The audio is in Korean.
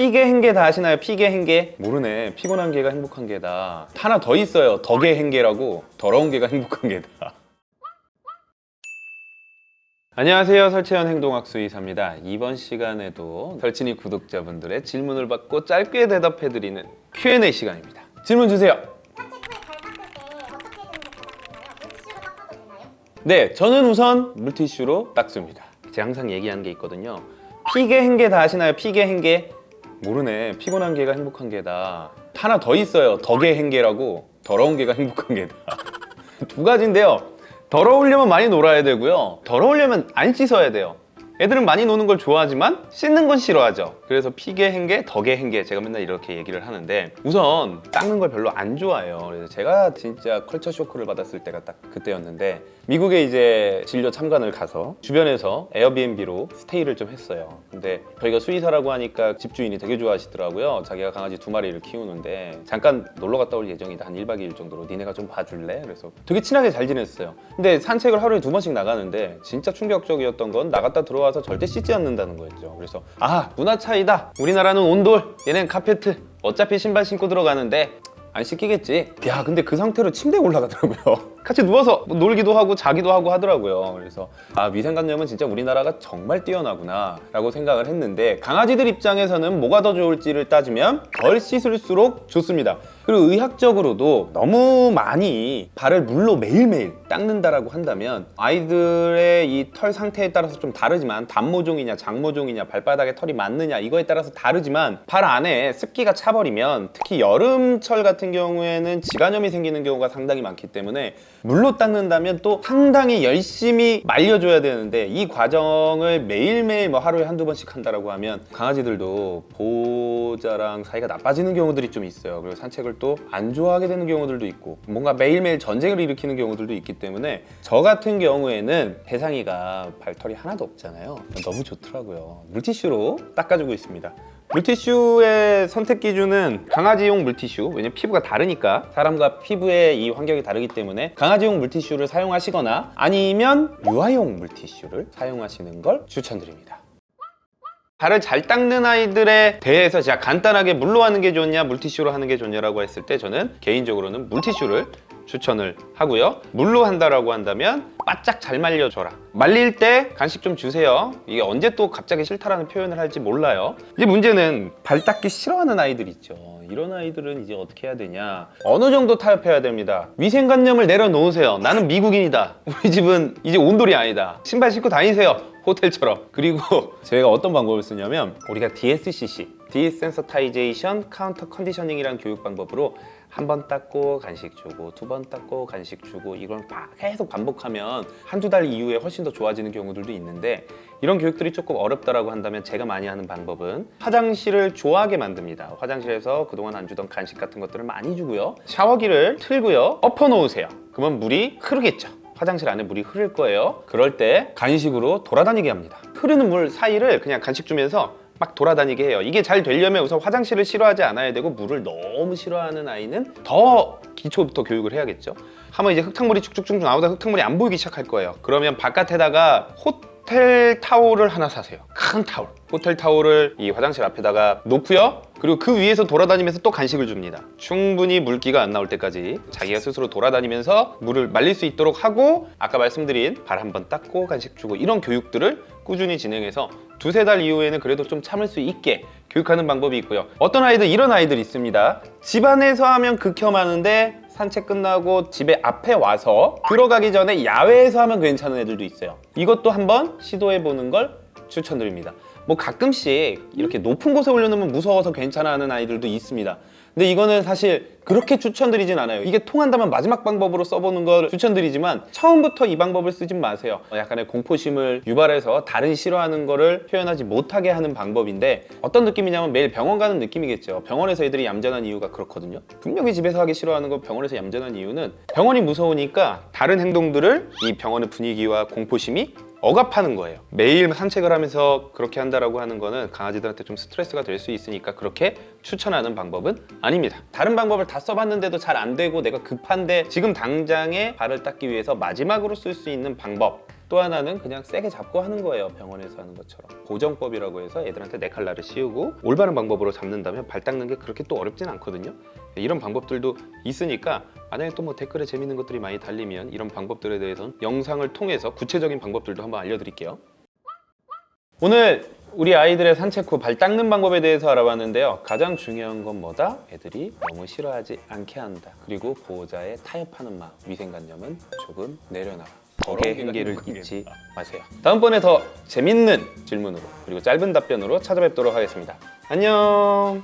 피게 행개 다 아시나요? 피게 행개? 모르네. 피곤한 개가 행복한 개다. 하나 더 있어요. 덕의 행개라고. 더러운 개가 행복한 개다. 안녕하세요. 설채연 행동학수 의사입니다. 이번 시간에도 설친이 구독자분들의 질문을 받고 짧게 대답해드리는 Q&A 시간입니다. 질문 주세요. 네, 저는 우선 물티슈로 닦습니다. 제가 항상 얘기하는 게 있거든요. 피게 행개 다 아시나요? 피게 행개? 모르네. 피곤한 개가 행복한 개다. 하나 더 있어요. 덕의 행개라고. 더러운 개가 행복한 개다. 두 가지인데요. 더러우려면 많이 놀아야 되고요. 더러우려면 안 씻어야 돼요. 애들은 많이 노는 걸 좋아하지만 씻는 건 싫어하죠. 그래서 피게 행개, 덕의 행개 제가 맨날 이렇게 얘기를 하는데 우선 닦는 걸 별로 안 좋아해요. 그래서 제가 진짜 컬처 쇼크를 받았을 때가 딱 그때였는데 미국에 이제 진료 참관을 가서 주변에서 에어비앤비로 스테이를 좀 했어요. 근데 저희가 수의사라고 하니까 집주인이 되게 좋아하시더라고요. 자기가 강아지 두 마리를 키우는데 잠깐 놀러 갔다 올 예정이다. 한 1박 2일 정도로 니네가 좀 봐줄래? 그래서 되게 친하게 잘 지냈어요. 근데 산책을 하루에 두 번씩 나가는데 진짜 충격적이었던 건 나갔다 들어와 서 절대 씻지 않는다는 거였죠. 그래서 아 문화 차이다. 우리나라는 온돌, 얘는 카페트. 어차피 신발 신고 들어가는데 안 씻기겠지. 야 근데 그 상태로 침대에 올라가더라고요. 같이 누워서 뭐 놀기도 하고 자기도 하고 하더라고요. 그래서 아 위생관념은 진짜 우리나라가 정말 뛰어나구나 라고 생각을 했는데 강아지들 입장에서는 뭐가 더 좋을지를 따지면 덜 씻을수록 좋습니다. 그리고 의학적으로도 너무 많이 발을 물로 매일매일 닦는다라고 한다면 아이들의 이 털 상태에 따라서 좀 다르지만 단모종이냐 장모종이냐 발바닥에 털이 많느냐 이거에 따라서 다르지만 발 안에 습기가 차버리면 특히 여름철 같은 경우에는 지간염이 생기는 경우가 상당히 많기 때문에 물로 닦는다면 또 상당히 열심히 말려줘야 되는데 이 과정을 매일매일 뭐 하루에 한두 번씩 한다라고 하면 강아지들도 보호자랑 사이가 나빠지는 경우들이 좀 있어요. 그리고 산책을 또 안 좋아하게 되는 경우들도 있고 뭔가 매일매일 전쟁을 일으키는 경우들도 있기 때문에 저 같은 경우에는 대상이가 발털이 하나도 없잖아요. 너무 좋더라고요. 물티슈로 닦아주고 있습니다 물티슈의 선택 기준은 강아지용 물티슈 왜냐면 피부가 다르니까 사람과 피부의 이 환경이 다르기 때문에 강아지용 물티슈를 사용하시거나 아니면 유아용 물티슈를 사용하시는 걸 추천드립니다. 발을 잘 닦는 아이들에 대해서 제가 간단하게 물로 하는 게 좋냐 물티슈로 하는 게 좋냐라고 했을 때 저는 개인적으로는 물티슈를 추천을 하고요. 물로 한다라고 한다면 바짝 잘 말려줘라. 말릴 때 간식 좀 주세요. 이게 언제 또 갑자기 싫다라는 표현을 할지 몰라요. 이제 문제는 발 닦기 싫어하는 아이들 있죠. 이런 아이들은 이제 어떻게 해야 되냐? 어느 정도 타협해야 됩니다. 위생관념을 내려놓으세요. 나는 미국인이다. 우리 집은 이제 온돌이 아니다. 신발 신고 다니세요. 호텔처럼. 그리고 저희가 어떤 방법을 쓰냐면 우리가 DSCC desensitization counter conditioning이라는 교육 방법으로 한 번 닦고 간식 주고 두 번 닦고 간식 주고 이걸 막 계속 반복하면 한두 달 이후에 훨씬 더 좋아지는 경우들도 있는데 이런 교육들이 조금 어렵다라고 한다면 제가 많이 하는 방법은 화장실을 좋아하게 만듭니다. 화장실에서 그동안 안 주던 간식 같은 것들을 많이 주고요. 샤워기를 틀고요. 엎어 놓으세요. 그러면 물이 흐르겠죠. 화장실 안에 물이 흐를 거예요. 그럴 때 간식으로 돌아다니게 합니다. 흐르는 물 사이를 그냥 간식 주면서 막 돌아다니게 해요. 이게 잘 되려면 우선 화장실을 싫어하지 않아야 되고 물을 너무 싫어하는 아이는 더 기초부터 교육을 해야겠죠. 하면 이제 흙탕물이 쭉쭉쭉 나오다 흙탕물이 안 보이기 시작할 거예요. 그러면 바깥에다가 호텔 타올을 하나 사세요. 큰 타올 호텔 타올을 이 화장실 앞에다가 놓고요. 그리고 그 위에서 돌아다니면서 또 간식을 줍니다. 충분히 물기가 안 나올 때까지 자기가 스스로 돌아다니면서 물을 말릴 수 있도록 하고 아까 말씀드린 발 한번 닦고 간식 주고 이런 교육들을 꾸준히 진행해서 두세 달 이후에는 그래도 좀 참을 수 있게 교육하는 방법이 있고요. 어떤 아이들 이런 아이들 있습니다. 집안에서 하면 극혐하는데 산책 끝나고 집에 앞에 와서 들어가기 전에 야외에서 하면 괜찮은 애들도 있어요. 이것도 한번 시도해 보는 걸 추천드립니다 뭐 가끔씩 이렇게 높은 곳에 올려놓으면 무서워서 괜찮아 하는 아이들도 있습니다. 근데 이거는 사실 그렇게 추천드리진 않아요. 이게 통한다면 마지막 방법으로 써보는 걸 추천드리지만 처음부터 이 방법을 쓰진 마세요. 약간의 공포심을 유발해서 다른 싫어하는 거를 표현하지 못하게 하는 방법인데 어떤 느낌이냐면 매일 병원 가는 느낌이겠죠. 병원에서 애들이 얌전한 이유가 그렇거든요. 분명히 집에서 하기 싫어하는 거 병원에서 얌전한 이유는 병원이 무서우니까 다른 행동들을 이 병원의 분위기와 공포심이 억압하는 거예요. 매일 산책을 하면서 그렇게 한다라고 하는 거는 강아지들한테 좀 스트레스가 될 수 있으니까 그렇게 추천하는 방법은 아닙니다. 다른 방법을 다 써봤는데도 잘 안 되고 내가 급한데 지금 당장에 발을 닦기 위해서 마지막으로 쓸 수 있는 방법 또 하나는 그냥 세게 잡고 하는 거예요. 병원에서 하는 것처럼. 고정법이라고 해서 애들한테 네 칼날을 씌우고 올바른 방법으로 잡는다면 발 닦는 게 그렇게 또 어렵진 않거든요. 이런 방법들도 있으니까 만약에 또 뭐 댓글에 재밌는 것들이 많이 달리면 이런 방법들에 대해서는 영상을 통해서 구체적인 방법들도 한번 알려드릴게요. 오늘 우리 아이들의 산책 후 발 닦는 방법에 대해서 알아봤는데요. 가장 중요한 건 뭐다? 애들이 너무 싫어하지 않게 한다. 그리고 보호자의 타협하는 마음, 위생관념은 조금 내려놔라. 덕의 행기를 잊지 마세요. 다음번에 더 재밌는 질문으로 그리고 짧은 답변으로 찾아뵙도록 하겠습니다. 안녕.